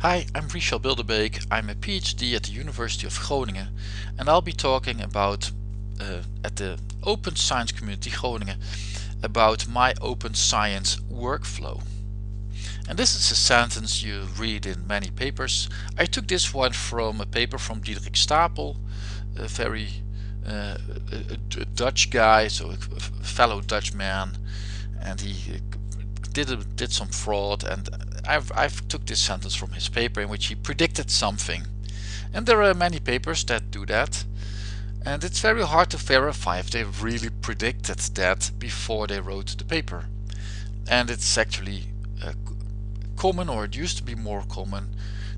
Hi, I'm Richel Bilderbeek. I'm a PhD at the University of Groningen and I'll be talking about uh, at the Open Science Community Groningen about my open science workflow. And this is a sentence you read in many papers. I took this one from a paper from Diederik Stapel, a very uh, a, a Dutch guy, so a fellow Dutch man, and he did a, did some fraud and I've, I've took this sentence from his paper in which he predicted something. And there are many papers that do that. And it's very hard to verify if they really predicted that before they wrote the paper. And it's actually uh, common, or it used to be more common,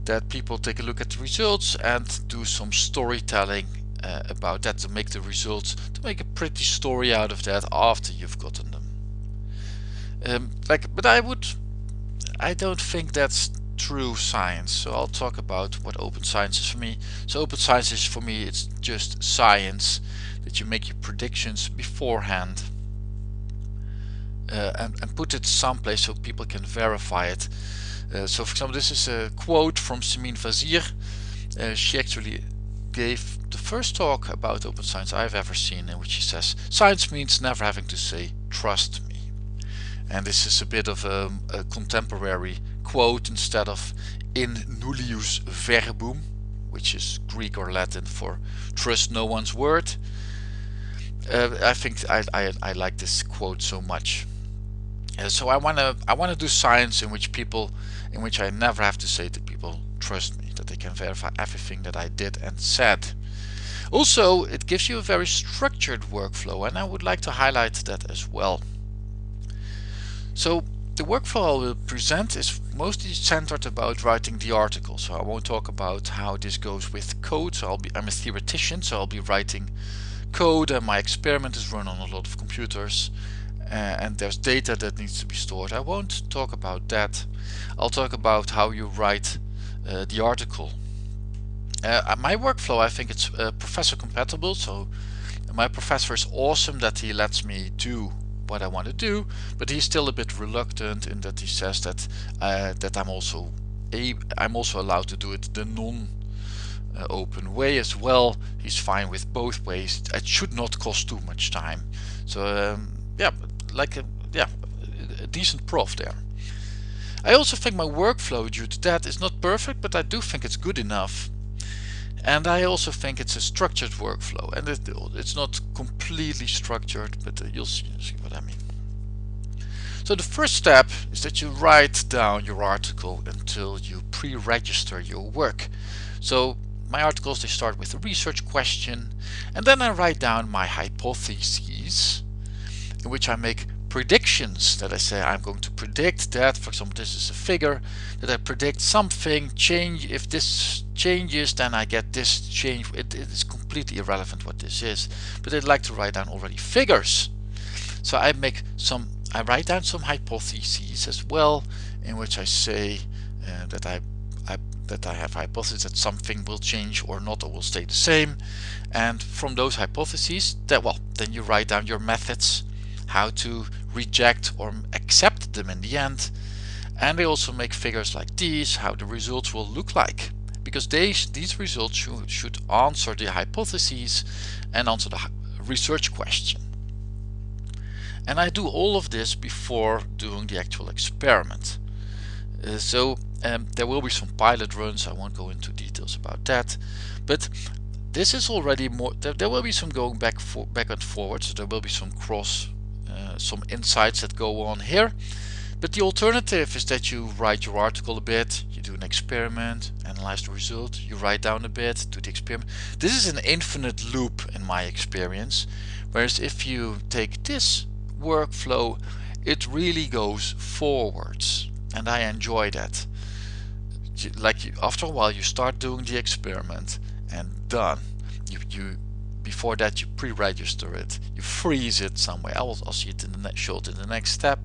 that people take a look at the results and do some storytelling uh, about that to make the results, to make a pretty story out of that after you've gotten them. Um, like, but I would I don't think that's true science. So I'll talk about what open science is for me. So open science is for me, it's just science that you make your predictions beforehand uh, and, and, put it someplace so people can verify it. Uh, so for example, this is a quote from Simine Vazire. Uh, she actually gave the first talk about open science I've ever seen in which she says, science means never having to say trust me and this is a bit of a, a contemporary quote instead of in nullius verbum which is Greek or Latin for trust no one's word. Uh, I think I, I, I, like this quote so much. Uh, so I want to I want to do science in which people in which I never have to say to people trust me that they can verify everything that I did and said. Also it gives you a very structured workflow and I would like to highlight that as well so the workflow I will present is mostly centered about writing the article. So I won't talk about how this goes with code. So I'll be, I'm a theoretician, so I'll be writing code and my experiment is run on a lot of computers uh, and there's data that needs to be stored. I won't talk about that. I'll talk about how you write uh, the article. Uh, my workflow, I think it's uh, professor compatible. So my professor is awesome that he lets me do what I want to do, but he's still a bit reluctant in that he says that uh, that I'm also a I'm also allowed to do it the non uh, open way as well. He's fine with both ways. It should not cost too much time. So um, yeah, like a, yeah, a decent prof there. I also think my workflow due to that is not perfect, but I do think it's good enough. And I also think it's a structured workflow and it, it's not completely structured, but uh, you'll see, see what I mean. So the first step is that you write down your article until you pre-register your work. So my articles, they start with a research question and then I write down my hypotheses in which I make predictions that I say I'm going to predict that for example this is a figure that I predict something change if this changes then I get this change. It, it is completely irrelevant what this is but I'd like to write down already figures. So I make some I write down some hypotheses as well in which I say uh, that I, I that I have hypotheses that something will change or not or will stay the same. And from those hypotheses that well then you write down your methods how to reject or accept them in the end. And they also make figures like these how the results will look like. Because they, these results should, should answer the hypotheses and answer the research question. And I do all of this before doing the actual experiment. Uh, so um, there will be some pilot runs. I won't go into details about that. But this is already more there, there will be some going back for back and forward. So there will be some cross uh, some insights that go on here. But the alternative is that you write your article a bit, you do an experiment, analyze the result, you write down a bit, do the experiment. This is an infinite loop in my experience. Whereas if you take this workflow, it really goes forwards. And I enjoy that. Like after a while you start doing the experiment and done. You, you before that you pre-register it. You freeze it somewhere I will I'll see it in the next show it in the next step.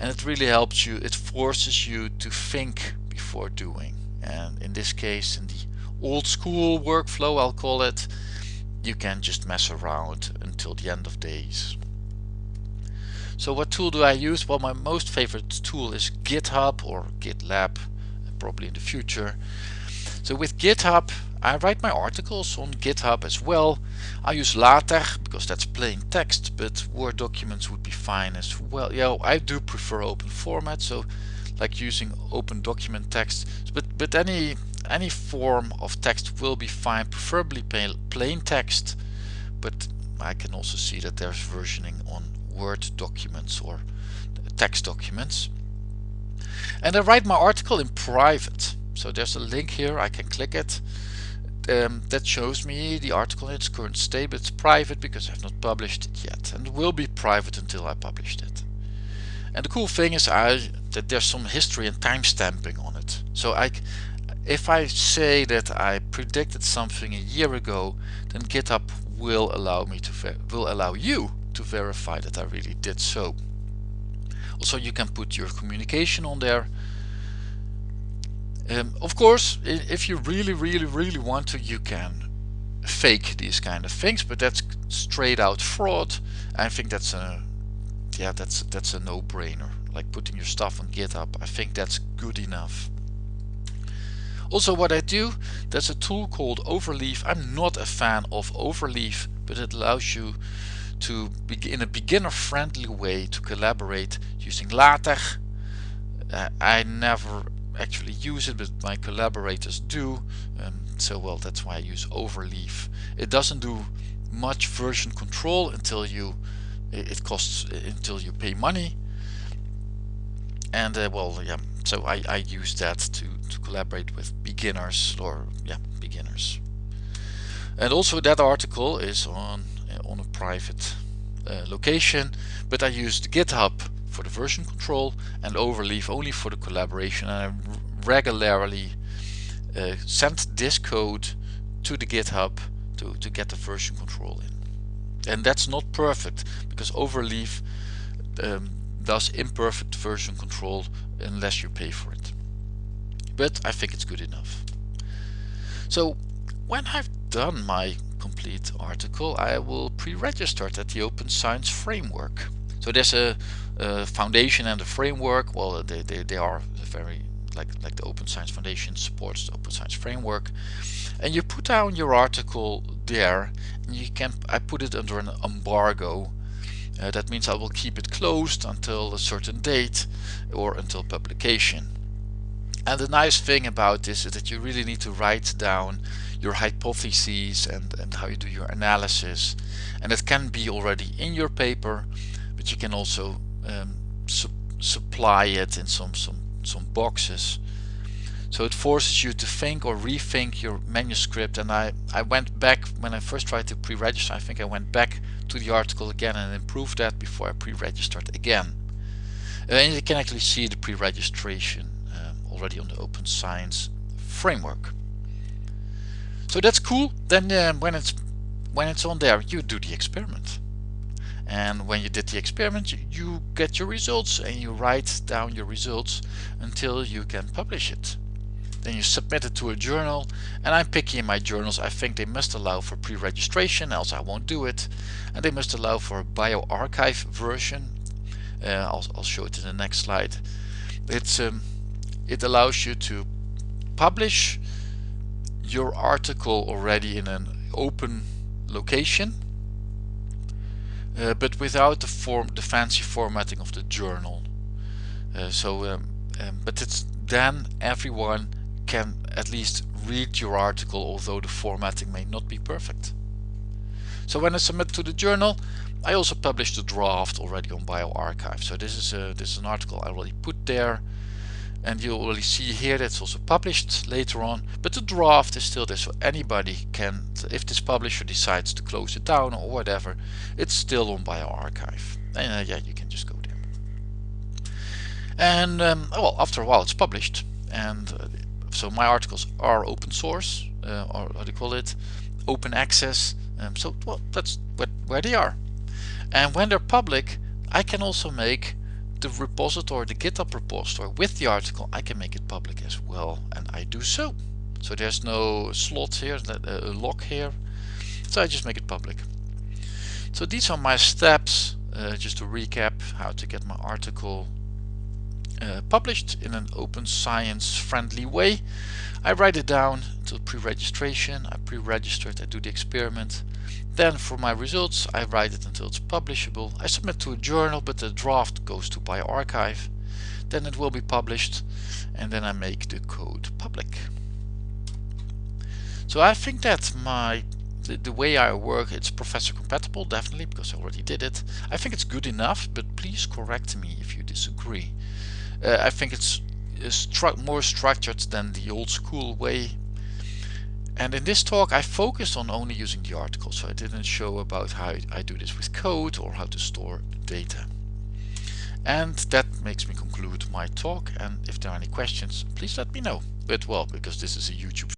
And it really helps you it forces you to think before doing. And in this case in the old school workflow I'll call it you can just mess around until the end of days. So what tool do I use? Well my most favorite tool is GitHub or GitLab probably in the future. So with GitHub, I write my articles on GitHub as well. I use LaTeX because that's plain text, but Word documents would be fine as well. Yeah, I do prefer open format, so like using open document text, but but any any form of text will be fine, preferably plain text, but I can also see that there's versioning on Word documents or text documents. And I write my article in private. So there's a link here, I can click it. Um, that shows me the article in its current state, but it's private because I've not published it yet. And it will be private until I published it. And the cool thing is I, that there's some history and timestamping on it. So I, if I say that I predicted something a year ago, then GitHub will allow me to will allow you to verify that I really did so. Also, you can put your communication on there. Um, of course, if you really, really, really want to, you can fake these kind of things, but that's straight out fraud. I think that's a, yeah, that's that's a no-brainer. Like putting your stuff on GitHub, I think that's good enough. Also, what I do, there's a tool called Overleaf. I'm not a fan of Overleaf, but it allows you to in a beginner-friendly way to collaborate using LaTeX. Uh, I never actually use it, but my collaborators do. Um, so well, that's why I use Overleaf. It doesn't do much version control until you it costs until you pay money. And uh, well, yeah. So I, I use that to to collaborate with beginners or yeah beginners. And also that article is on uh, on a private uh, location, but I used GitHub for the version control and Overleaf only for the collaboration and I regularly uh, send this code to the GitHub to, to get the version control in. And that's not perfect because Overleaf um, does imperfect version control unless you pay for it. But I think it's good enough. So when I've done my complete article I will pre-register at the Open Science Framework. So there's a, a foundation and the framework. Well, they, they, they are very like like the Open Science Foundation supports the Open Science Framework, and you put down your article there. And you can I put it under an embargo. Uh, that means I will keep it closed until a certain date or until publication. And the nice thing about this is that you really need to write down your hypotheses and, and how you do your analysis. And it can be already in your paper, but you can also um, su supply it in some, some, some boxes. So it forces you to think or rethink your manuscript. And I, I went back, when I first tried to pre-register, I think I went back to the article again and improved that before I pre-registered again. Uh, and you can actually see the pre-registration um, already on the Open Science framework. So that's cool. Then uh, when it's when it's on there, you do the experiment. And when you did the experiment, you, get your results and you write down your results until you can publish it. Then you submit it to a journal and I'm picky in my journals. I think they must allow for pre-registration, else I won't do it. And they must allow for a bioRxiv version. Uh, I'll, I'll, show it in the next slide. It's um, It allows you to publish your article already in an open location uh, but without the form the fancy formatting of the journal. Uh, so um, um, but it's then everyone can at least read your article although the formatting may not be perfect. So when I submit to the journal I also published the draft already on bioRxiv. So this is a, this is an article I already put there and you'll already see here that's also published later on. But the draft is still there so anybody can if this publisher decides to close it down or whatever it's still on bioRxiv and uh, yeah you can just go there. And um, well after a while it's published and uh, so my articles are open source uh, or how do you call it? Open access um, so well that's what, where they are. And when they're public I can also make the repository, the GitHub repository with the article, I can make it public as well, and I do so. So there's no slot here, a lock here, so I just make it public. So these are my steps, uh, just to recap how to get my article uh, published in an open science friendly way. I write it down to pre-registration, I pre-registered, I do the experiment. Then for my results I write it until it's publishable. I submit to a journal but the draft goes to bioRxiv. Then it will be published and then I make the code public. So I think that my the, the, way I work it's professor compatible definitely because I already did it. I think it's good enough but please correct me if you disagree. Uh, I think it's stru more structured than the old school way and in this talk I focused on only using the article so I didn't show about how I do this with code or how to store data. And that makes me conclude my talk and if there are any questions please let me know. But well because this is a YouTube